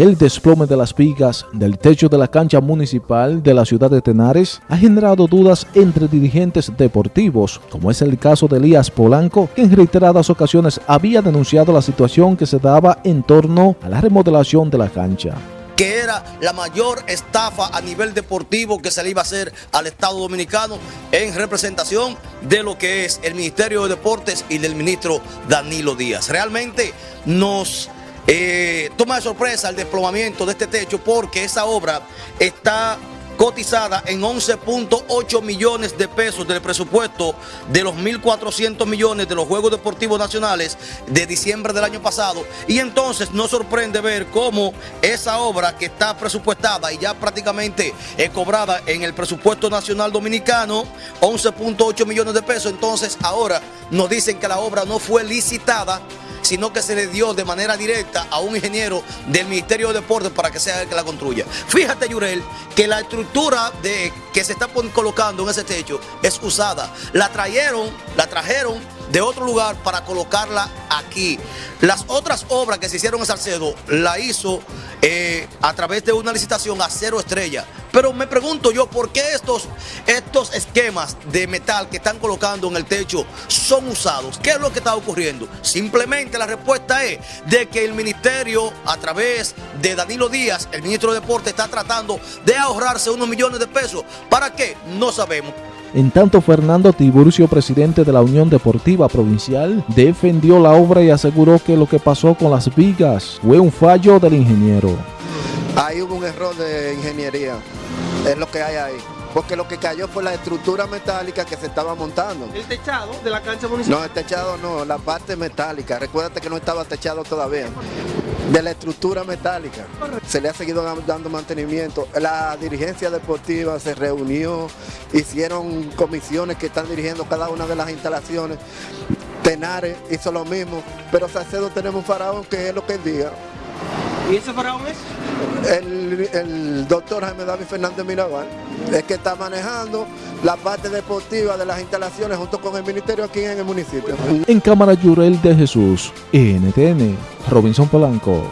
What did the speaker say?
El desplome de las vigas del techo de la cancha municipal de la ciudad de Tenares ha generado dudas entre dirigentes deportivos, como es el caso de Elías Polanco, que en reiteradas ocasiones había denunciado la situación que se daba en torno a la remodelación de la cancha que era la mayor estafa a nivel deportivo que se le iba a hacer al Estado Dominicano en representación de lo que es el Ministerio de Deportes y del ministro Danilo Díaz. Realmente nos eh, toma de sorpresa el desplomamiento de este techo porque esa obra está cotizada en 11.8 millones de pesos del presupuesto de los 1.400 millones de los Juegos Deportivos Nacionales de diciembre del año pasado. Y entonces nos sorprende ver cómo esa obra que está presupuestada y ya prácticamente es cobrada en el presupuesto nacional dominicano, 11.8 millones de pesos, entonces ahora nos dicen que la obra no fue licitada sino que se le dio de manera directa a un ingeniero del Ministerio de Deportes para que sea el que la construya. Fíjate, Yurel, que la estructura de, que se está colocando en ese techo es usada. La trajeron, la trajeron de otro lugar para colocarla aquí. Las otras obras que se hicieron en Salcedo la hizo eh, a través de una licitación a cero estrella. Pero me pregunto yo, ¿por qué estos, estos esquemas de metal que están colocando en el techo son usados? ¿Qué es lo que está ocurriendo? Simplemente la respuesta es de que el ministerio, a través de Danilo Díaz, el ministro de Deporte, está tratando de ahorrarse unos millones de pesos. ¿Para qué? No sabemos. En tanto, Fernando Tiburcio, presidente de la Unión Deportiva Provincial, defendió la obra y aseguró que lo que pasó con las vigas fue un fallo del ingeniero. Ahí hubo un error de ingeniería, es lo que hay ahí. Porque lo que cayó fue la estructura metálica que se estaba montando. ¿El techado de la cancha municipal? No, el techado no, la parte metálica. Recuérdate que no estaba techado todavía de la estructura metálica. Se le ha seguido dando mantenimiento. La dirigencia deportiva se reunió, hicieron comisiones que están dirigiendo cada una de las instalaciones. Tenares hizo lo mismo, pero Salcedo tenemos un faraón que es lo que diga. ¿Y ese faraón es? El, doctor Jaime David Fernández Mirabal es que está manejando la parte deportiva de las instalaciones junto con el ministerio aquí en el municipio. En Cámara Yurel de Jesús, NTN, Robinson Polanco.